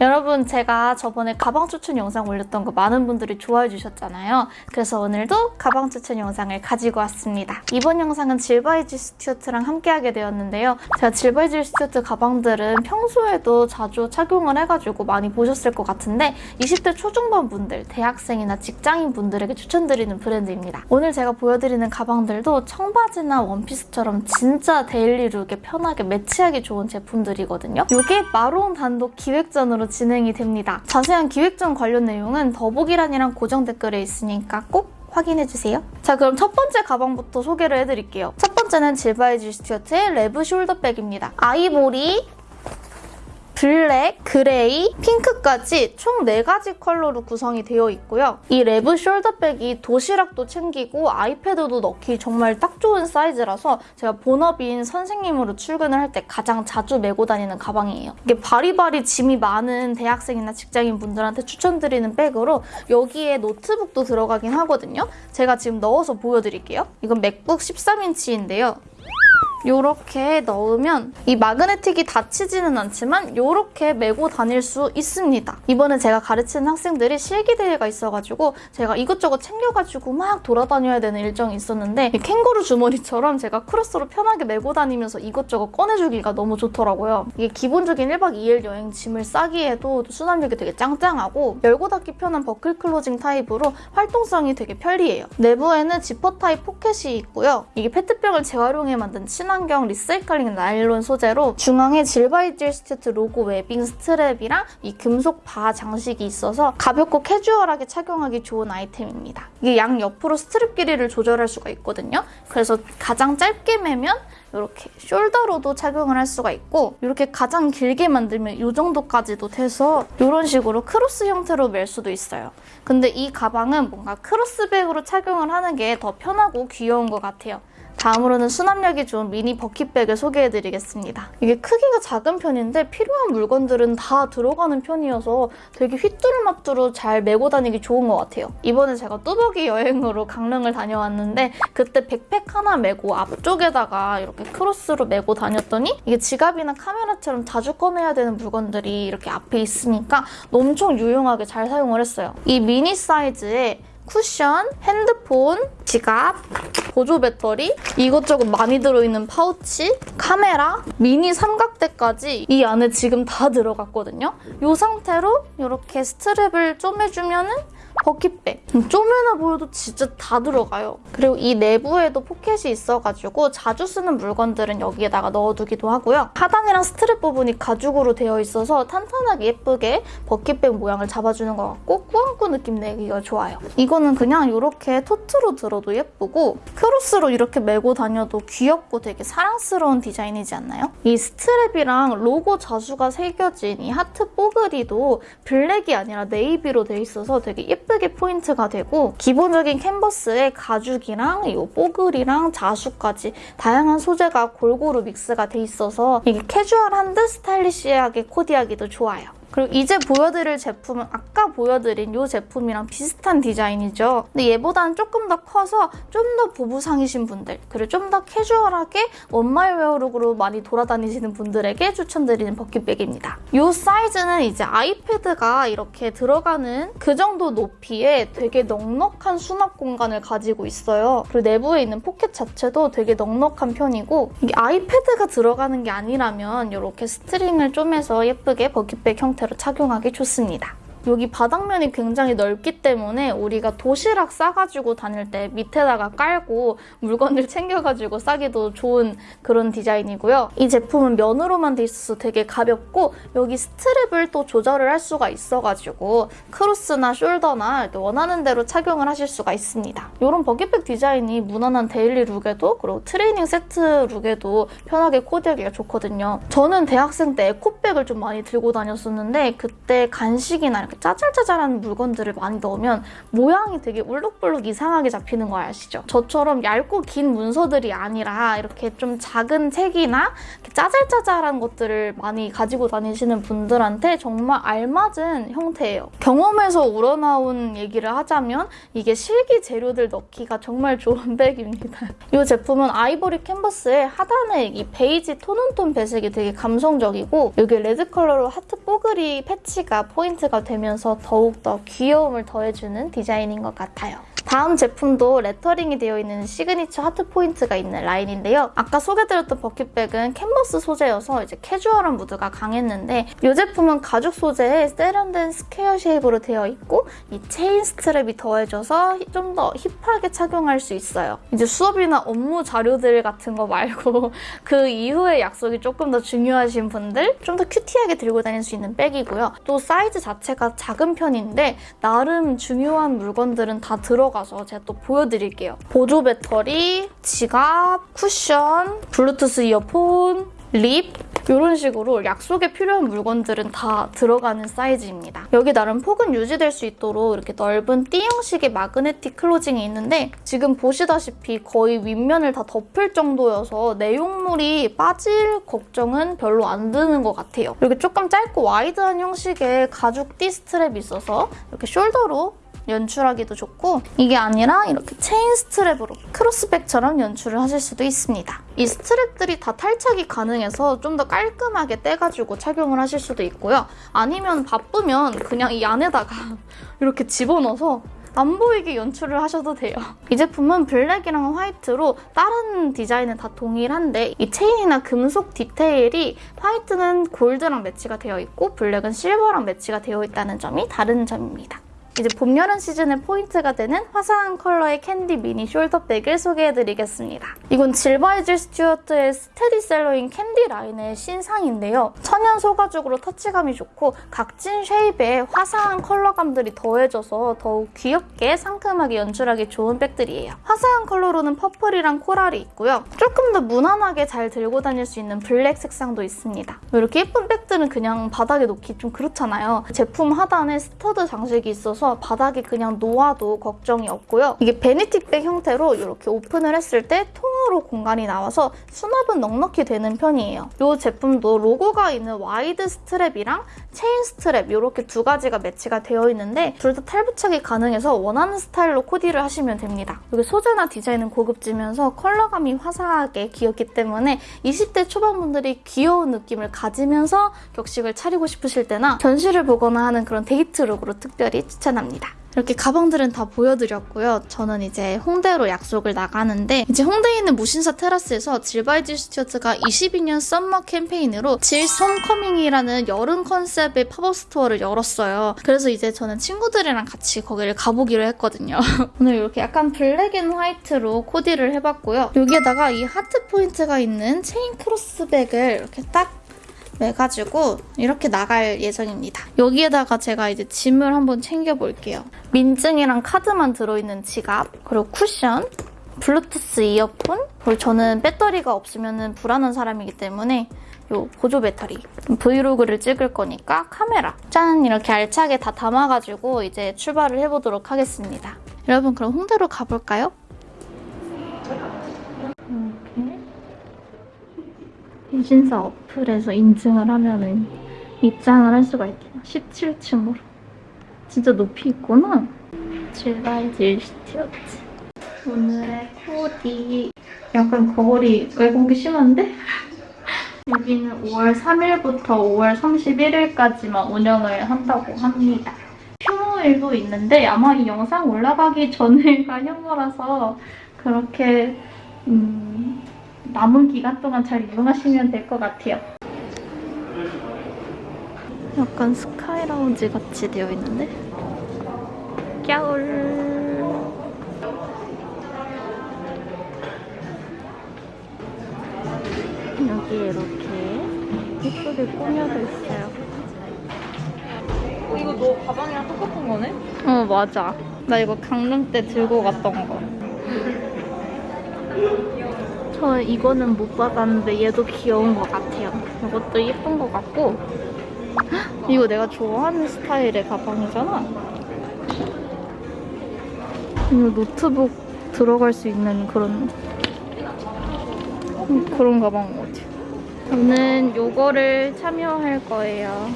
여러분 제가 저번에 가방 추천 영상 올렸던 거 많은 분들이 좋아해 주셨잖아요. 그래서 오늘도 가방 추천 영상을 가지고 왔습니다. 이번 영상은 질바이질 스튜어트랑 함께하게 되었는데요. 제가 질바이질 스튜어트 가방들은 평소에도 자주 착용을 해가지고 많이 보셨을 것 같은데 20대 초중반 분들, 대학생이나 직장인 분들에게 추천드리는 브랜드입니다. 오늘 제가 보여드리는 가방들도 청바지나 원피스처럼 진짜 daily look에 편하게 매치하기 좋은 제품들이거든요. 이게 마로운 단독 기획전으로 진행이 됩니다. 자세한 기획 전 관련 내용은 더보기란이랑 고정 댓글에 있으니까 꼭 확인해주세요. 자 그럼 첫 번째 가방부터 소개를 해드릴게요. 첫 번째는 질바이질 스튜어트의 레브 숄더백입니다. 아이보리, 블랙, 그레이, 핑크까지 총 4가지 컬러로 구성이 되어 있고요. 이 레브 숄더백이 도시락도 챙기고 아이패드도 넣기 정말 딱 좋은 사이즈라서 제가 본업인 선생님으로 출근을 할 때 가장 자주 메고 다니는 가방이에요. 이게 바리바리 짐이 많은 대학생이나 직장인 분들한테 추천드리는 백으로 여기에 노트북도 들어가긴 하거든요. 제가 지금 넣어서 보여드릴게요. 이건 맥북 13인치인데요. 이렇게 넣으면 이 magnetic이 닫히지는 않지만 이렇게 메고 다닐 수 있습니다. 이번에 제가 가르치는 학생들이 실기대회가 있어가지고 제가 이것저것 챙겨가지고 막 돌아다녀야 되는 일정이 있었는데 이 캥거루 주머니처럼 제가 크로스로 편하게 메고 다니면서 이것저것 꺼내주기가 너무 좋더라고요. 이게 기본적인 1박 2일 여행 짐을 싸기에도 수납력이 되게 짱짱하고 열고 닫기 편한 버클 closing 타입으로 활동성이 되게 편리해요. 내부에는 지퍼 타입 포켓이 있고요. 이게 페트병을 재활용해 만든 친 환경 recycling 나일론 소재로 중앙에 질바이질 스튜어트 로고 webbing strap이랑 이 금속 바 장식이 있어서 가볍고 캐주얼하게 착용하기 좋은 아이템입니다. 이게 양 옆으로 스트랩 길이를 조절할 수가 있거든요. 그래서 가장 짧게 매면 이렇게 숄더로도 착용을 할 수가 있고 이렇게 가장 길게 만들면 이 정도까지도 돼서 이런 식으로 크로스 형태로 멜 수도 있어요. 근데 이 가방은 뭔가 크로스백으로 착용을 하는 게 더 편하고 귀여운 것 같아요. 다음으로는 수납력이 좋은 미니 bucket bag을 소개해드리겠습니다. 이게 크기가 작은 편인데 필요한 물건들은 다 들어가는 편이어서 되게 휘뚜루마뚜루 잘 메고 다니기 좋은 것 같아요. 이번에 제가 뚜벅이 여행으로 강릉을 다녀왔는데 그때 백팩 하나 메고 앞쪽에다가 이렇게 크로스로 메고 다녔더니 이게 지갑이나 카메라처럼 자주 꺼내야 되는 물건들이 이렇게 앞에 있으니까 엄청 유용하게 잘 사용을 했어요. 이 미니 사이즈에 쿠션, 핸드폰, 지갑, 보조 배터리, 이것저것 많이 들어있는 파우치, 카메라, 미니 삼각대까지 이 안에 지금 다 들어갔거든요. 이 상태로 이렇게 strap을 쪼매주면은 bucket bag. 쪼매나 보여도 진짜 다 들어가요. 그리고 이 내부에도 포켓이 있어가지고 자주 쓰는 물건들은 여기에다가 넣어두기도 하고요. 하단이랑 스트랩 부분이 가죽으로 되어 있어서 탄탄하게 예쁘게 bucket bag 모양을 잡아주는 것 같고 꾸안꾸 느낌 내기가 좋아요. 이거는 그냥 이렇게 tote로 들어도 예쁘고 크로스로 이렇게 메고 다녀도 귀엽고 되게 사랑스러운 디자인이지 않나요? 이 스트랩이랑 로고 자수가 새겨진 이 하트 뽀글이도 블랙이 아니라 네이비로 돼 있어서 되게 예쁘 게 포인트가 되고 기본적인 캔버스에 가죽이랑 이 뽀글이랑 자수까지 다양한 소재가 골고루 믹스가 돼 있어서 이게 캐주얼한 듯 스타일리시하게 코디하기도 좋아요. 그리고 이제 보여드릴 제품은 아까 보여드린 이 제품이랑 비슷한 디자인이죠. 근데 얘보다는 조금 더 커서 좀 더 보부상이신 분들 그리고 좀 더 캐주얼하게 one mile wear 룩으로 많이 돌아다니시는 분들에게 추천드리는 bucket bag입니다. 이 사이즈는 이제 아이패드가 이렇게 들어가는 그 정도 높이에 되게 넉넉한 수납 공간을 가지고 있어요. 그리고 내부에 있는 포켓 자체도 되게 넉넉한 편이고 이게 아이패드가 들어가는 게 아니라면 이렇게 string을 쪼매서 예쁘게 bucket bag 형태 형태로 착용하기 좋습니다. 여기 바닥면이 굉장히 넓기 때문에 우리가 도시락 싸가지고 다닐 때 밑에다가 깔고 물건을 챙겨가지고 싸기도 좋은 그런 디자인이고요. 이 제품은 면으로만 돼 있어서 되게 가볍고 여기 스트랩을 또 조절을 할 수가 있어가지고 크로스나 숄더나 원하는 대로 착용을 하실 수가 있습니다. 이런 bucket bag 디자인이 무난한 데일리 룩에도 그리고 트레이닝 세트 룩에도 편하게 코디하기가 좋거든요. 저는 대학생 때 에코백을 좀 많이 들고 다녔었는데 그때 간식이나 이렇게 이렇게 짜잘짜잘한 물건들을 많이 넣으면 모양이 되게 울룩불룩 이상하게 잡히는 거 아시죠? 저처럼 얇고 긴 문서들이 아니라 이렇게 좀 작은 책이나 짜잘짜잘한 것들을 많이 가지고 다니시는 분들한테 정말 알맞은 형태예요. 경험에서 우러나온 얘기를 하자면 이게 실기 재료들 넣기가 정말 좋은 백입니다. 이 제품은 아이보리 캔버스에 하단에 이 베이지 tone on tone 배색이 되게 감성적이고 여기 레드 컬러로 하트 뽀글이 패치가 포인트가 되면 서 더욱더 귀여움을 더해주는 디자인인 것 같아요. 다음 제품도 레터링이 되어 있는 시그니처 하트 포인트가 있는 라인인데요. 아까 소개드렸던 bucket bag은 캔버스 소재여서 이제 캐주얼한 무드가 강했는데 이 제품은 가죽 소재에 세련된 스퀘어 shape으로 되어 있고 이 체인 스트랩이 더해져서 좀 더 힙하게 착용할 수 있어요. 이제 수업이나 업무 자료들 같은 거 말고 그 이후의 약속이 조금 더 중요하신 분들 좀 더 큐티하게 들고 다닐 수 있는 백이고요. 또 사이즈 자체가 작은 편인데 나름 중요한 물건들은 다 들어가 서 제가 또 보여드릴게요. 보조 배터리, 지갑, 쿠션, 블루투스 이어폰, 립 이런 식으로 약속에 필요한 물건들은 다 들어가는 사이즈입니다. 여기 나름 폭은 유지될 수 있도록 이렇게 넓은 T 형식의 magnetic closing이 있는데 지금 보시다시피 거의 윗면을 다 덮을 정도여서 내용물이 빠질 걱정은 별로 안 드는 것 같아요. 이렇게 조금 짧고 와이드한 형식의 가죽 띠 스트랩이 있어서 이렇게 숄더로 연출하기도 좋고 이게 아니라 이렇게 체인 스트랩으로 크로스백처럼 연출을 하실 수도 있습니다. 이 스트랩들이 다 탈착이 가능해서 좀 더 깔끔하게 떼가지고 착용을 하실 수도 있고요. 아니면 바쁘면 그냥 이 안에다가 이렇게 집어넣어서 안 보이게 연출을 하셔도 돼요. 이 제품은 블랙이랑 화이트로 다른 디자인은 다 동일한데 이 체인이나 금속 디테일이 화이트는 골드랑 매치가 되어 있고 블랙은 실버랑 매치가 되어 있다는 점이 다른 점입니다. 이제 봄, 여름 시즌의 포인트가 되는 화사한 컬러의 캔디 미니 숄더백을 소개해드리겠습니다. 이건 질바이질 스튜어트의 스테디셀러인 캔디 라인의 신상인데요. 천연 소가죽으로 터치감이 좋고 각진 shape에 화사한 컬러감들이 더해져서 더욱 귀엽게 상큼하게 연출하기 좋은 백들이에요. 화사한 컬러로는 퍼플이랑 코랄이 있고요. 조금 더 무난하게 잘 들고 다닐 수 있는 블랙 색상도 있습니다. 이렇게 예쁜 백들은 그냥 바닥에 놓기 좀 그렇잖아요. 제품 하단에 스터드 장식이 있어서 바닥에 그냥 놓아도 걱정이 없고요. 이게 vanity bag 형태로 이렇게 오픈을 했을 때 통으로 공간이 나와서 수납은 넉넉히 되는 편이에요. 이 제품도 로고가 있는 와이드 스트랩이랑 체인 스트랩 이렇게 두 가지가 매치가 되어 있는데 둘 다 탈부착이 가능해서 원하는 스타일로 코디를 하시면 됩니다. 여기 소재나 디자인은 고급지면서 컬러감이 화사하게 귀엽기 때문에 20대 초반분들이 귀여운 느낌을 가지면서 격식을 차리고 싶으실 때나 전시를 보거나 하는 그런 데이트 룩으로 특별히 추천합니다. 이렇게 가방들은 다 보여드렸고요. 저는 이제 홍대로 약속을 나가는데 이제 홍대에 있는 무신사 테라스에서 질바이질 스튜어트가 22년 썸머 캠페인으로 질 홈커밍이라는 여름 컨셉의 팝업 스토어를 열었어요. 그래서 이제 저는 친구들이랑 같이 거기를 가보기로 했거든요. 오늘 이렇게 약간 black and white로 코디를 해봤고요. 여기에다가 이 하트 포인트가 있는 체인 크로스백을 이렇게 딱 매가지고 이렇게 나갈 예정입니다. 여기에다가 제가 이제 짐을 한번 챙겨볼게요. 민증이랑 카드만 들어있는 지갑, 그리고 쿠션, 블루투스 이어폰, 그리고 저는 배터리가 없으면 불안한 사람이기 때문에 요 보조 배터리, 브이로그를 찍을 거니까 카메라 짠! 이렇게 알차게 다 담아가지고 이제 출발을 해보도록 하겠습니다. 여러분 그럼 홍대로 가볼까요? 이렇게 신사 어플에서 인증을 하면은 입장을 할 수가 있대요. 17층으로. 진짜 높이 있구나. 질바이질 스튜어트. 오늘의 코디. 약간 거울이 왜공기 심한데? 여기는 5월 3일부터 5월 31일까지만 운영을 한다고 합니다. 휴무일도 있는데 아마 이 영상 올라가기 전에가 휴무라서 그렇게 음, 남은 기간 동안 잘 이용하시면 될 것 같아요. 약간 스카이 라운지 같이 되어 있는데? 겨울. 여기 이렇게 예쁘게 꾸며져 있어요. 어, 이거 너 가방이랑 똑같은 거네? 어, 맞아. 나 이거 강릉 때 들고 갔던 거. 저 이거는 못 받았는데 얘도 귀여운 것 같아요. 이것도 예쁜 것 같고 이거 내가 좋아하는 스타일의 가방이잖아. 이거 노트북 들어갈 수 있는 그런 음, 그런 가방 같아. 저는 요거를 참여할 거예요.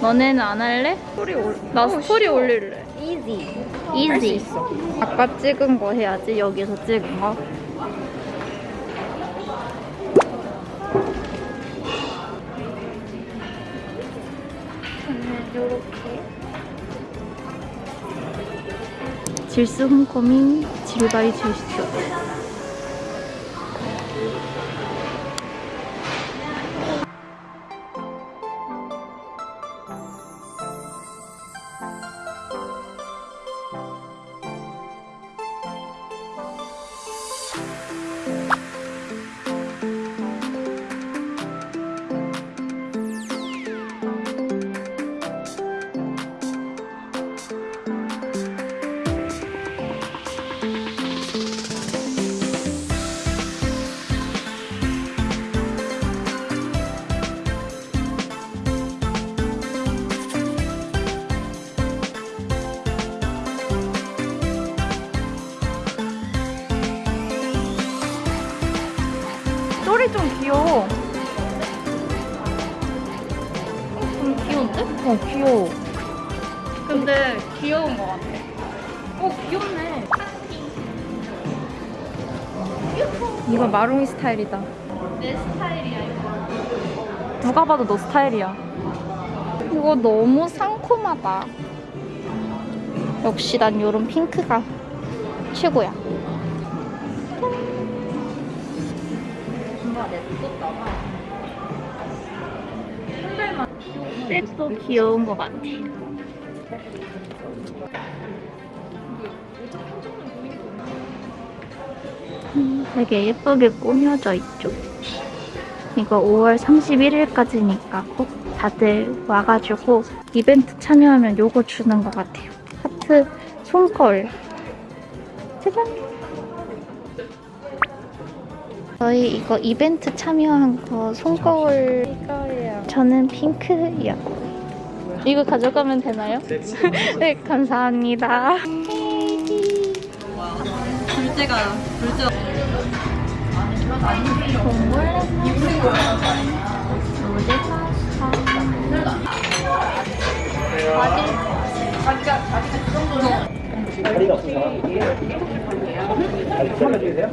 너네는 안 할래? 스토리 올. 나 스토리 올릴래. 이지. 이지. 아까 찍은 거 해야지. 여기서 찍은 거. 저는 요렇게. 질스 홈커밍 질바이 질스 귀여워. 좀 귀여운데? 어, 귀여워. 근데 귀여운 것 같아. 어, 귀엽네. 이거 마롱이 스타일이다. 내 스타일이야, 이거. 누가 봐도 너 스타일이야. 이거 너무 상콤하다. 역시 난 요런 핑크가 최고야. 백도 귀여운 것 같아. 음, 되게 예쁘게 꾸며져 있죠. 이거 5월 31일까지니까 꼭 다들 와가지고 이벤트 참여하면 요거 주는 것 같아요. 하트 손걸. 짜잔! 저희 이거 이벤트 참여한 거 손거울 이거예요. 저는 핑크요. 이거 가져가면 되나요? 네, 감사합니다. 둘째가 둘째. 동물 다리가 없어 서. 아니, 편해 주세요.